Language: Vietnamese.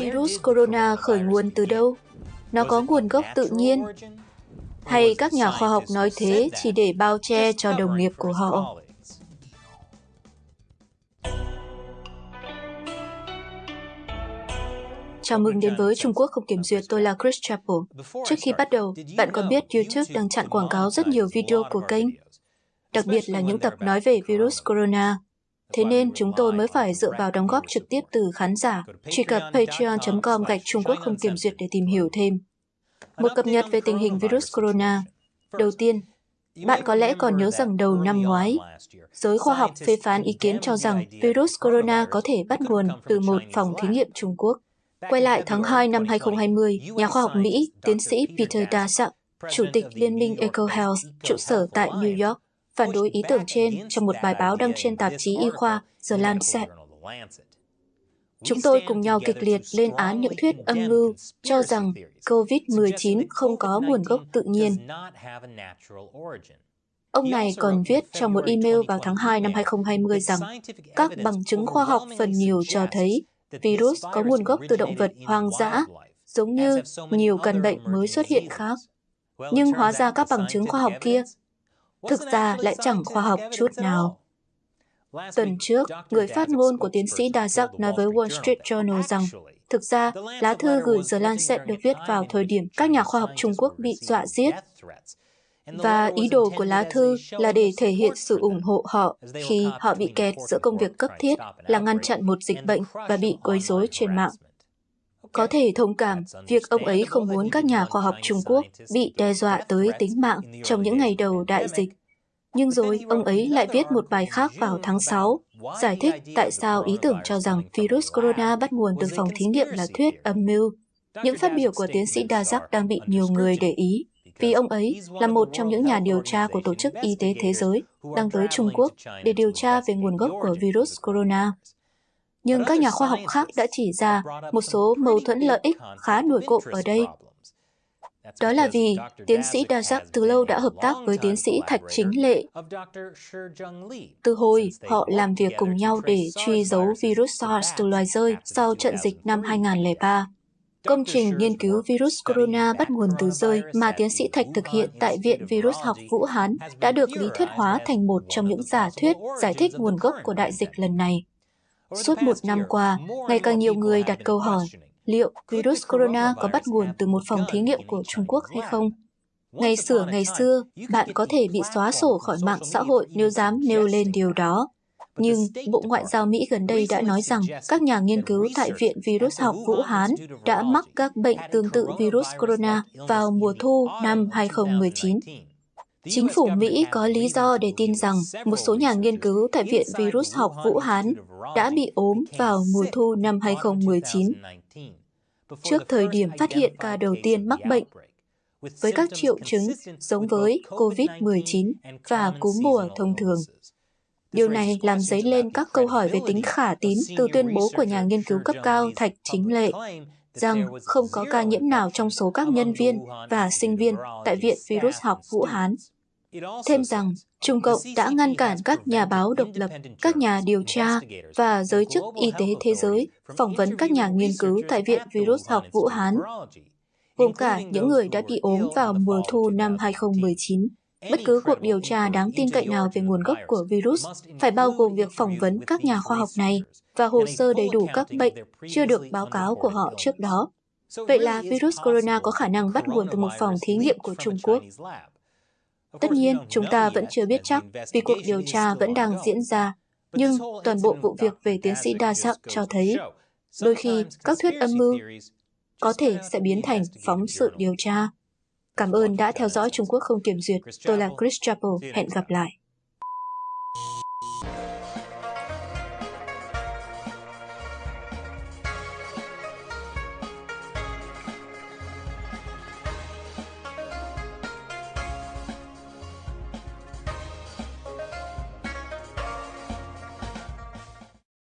Virus corona khởi nguồn từ đâu? Nó có nguồn gốc tự nhiên? Hay các nhà khoa học nói thế chỉ để bao che cho đồng nghiệp của họ? Chào mừng đến với Trung Quốc không kiểm duyệt, tôi là Chris Chappell. Trước khi bắt đầu, bạn có biết YouTube đang chặn quảng cáo rất nhiều video của kênh? Đặc biệt là những tập nói về virus corona. Thế nên chúng tôi mới phải dựa vào đóng góp trực tiếp từ khán giả. Truy cập patreon.com gạch Trung Quốc không kiểm duyệt để tìm hiểu thêm. Một cập nhật về tình hình virus corona. Đầu tiên, bạn có lẽ còn nhớ rằng đầu năm ngoái, giới khoa học phê phán ý kiến cho rằng virus corona có thể bắt nguồn từ một phòng thí nghiệm Trung Quốc. Quay lại tháng 2 năm 2020, nhà khoa học Mỹ, tiến sĩ Peter Daszak, Chủ tịch Liên minh EcoHealth, trụ sở tại New York, phản đối ý tưởng trên trong một bài báo đăng trên tạp chí y khoa The Lancet. Chúng tôi cùng nhau kịch liệt lên án những thuyết âm mưu cho rằng COVID-19 không có nguồn gốc tự nhiên. Ông này còn viết trong một email vào tháng 2 năm 2020 rằng các bằng chứng khoa học phần nhiều cho thấy virus có nguồn gốc từ động vật hoang dã, giống như nhiều căn bệnh mới xuất hiện khác. Nhưng hóa ra các bằng chứng khoa học kia thực ra lại chẳng khoa học chút nào. Tuần trước, người phát ngôn của tiến sĩ Đa Giác nói với Wall Street Journal rằng thực ra lá thư gửi The Lancet được viết vào thời điểm các nhà khoa học Trung Quốc bị dọa giết. Và ý đồ của lá thư là để thể hiện sự ủng hộ họ khi họ bị kẹt giữa công việc cấp thiết là ngăn chặn một dịch bệnh và bị quấy rối trên mạng. Có thể thông cảm việc ông ấy không muốn các nhà khoa học Trung Quốc bị đe dọa tới tính mạng trong những ngày đầu đại dịch. Nhưng rồi ông ấy lại viết một bài khác vào tháng 6, giải thích tại sao ý tưởng cho rằng virus corona bắt nguồn từ phòng thí nghiệm là thuyết âm mưu. Những phát biểu của tiến sĩ Dazak đang bị nhiều người để ý, vì ông ấy là một trong những nhà điều tra của Tổ chức Y tế Thế giới đang tới Trung Quốc để điều tra về nguồn gốc của virus corona nhưng các nhà khoa học khác đã chỉ ra một số mâu thuẫn lợi ích khá nổi cộm ở đây. Đó là vì tiến sĩ Dazak từ lâu đã hợp tác với tiến sĩ Thạch Chính Lệ. Từ hồi, họ làm việc cùng nhau để truy dấu virus SARS từ loài rơi sau trận dịch năm 2003. Công trình nghiên cứu virus corona bắt nguồn từ rơi mà tiến sĩ Thạch thực hiện tại Viện Virus học Vũ Hán đã được lý thuyết hóa thành một trong những giả thuyết giải thích nguồn gốc của đại dịch lần này. Suốt một năm qua, ngày càng nhiều người đặt câu hỏi liệu virus corona có bắt nguồn từ một phòng thí nghiệm của Trung Quốc hay không? Ngày xưa ngày xưa, bạn có thể bị xóa sổ khỏi mạng xã hội nếu dám nêu lên điều đó. Nhưng Bộ Ngoại giao Mỹ gần đây đã nói rằng các nhà nghiên cứu tại Viện Virus học Vũ Hán đã mắc các bệnh tương tự virus corona vào mùa thu năm 2019. Chính phủ Mỹ có lý do để tin rằng một số nhà nghiên cứu tại Viện Virus học Vũ Hán đã bị ốm vào mùa thu năm 2019, trước thời điểm phát hiện ca đầu tiên mắc bệnh, với các triệu chứng giống với COVID-19 và cúm mùa thông thường. Điều này làm dấy lên các câu hỏi về tính khả tín từ tuyên bố của nhà nghiên cứu cấp cao Thạch Chính Lệ rằng không có ca nhiễm nào trong số các nhân viên và sinh viên tại Viện Virus học Vũ Hán Thêm rằng, Trung Cộng đã ngăn cản các nhà báo độc lập, các nhà điều tra và giới chức y tế thế giới phỏng vấn các nhà nghiên cứu tại Viện Virus học Vũ Hán, gồm cả những người đã bị ốm vào mùa thu năm 2019. Bất cứ cuộc điều tra đáng tin cậy nào về nguồn gốc của virus phải bao gồm việc phỏng vấn các nhà khoa học này và hồ sơ đầy đủ các bệnh chưa được báo cáo của họ trước đó. Vậy là virus corona có khả năng bắt nguồn từ một phòng thí nghiệm của Trung Quốc. Tất nhiên, chúng ta vẫn chưa biết chắc vì cuộc điều tra vẫn đang diễn ra, nhưng toàn bộ vụ việc về tiến sĩ đa sắc cho thấy đôi khi các thuyết âm mưu có thể sẽ biến thành phóng sự điều tra. Cảm ơn đã theo dõi Trung Quốc không kiểm duyệt. Tôi là Chris Chappell. Hẹn gặp lại.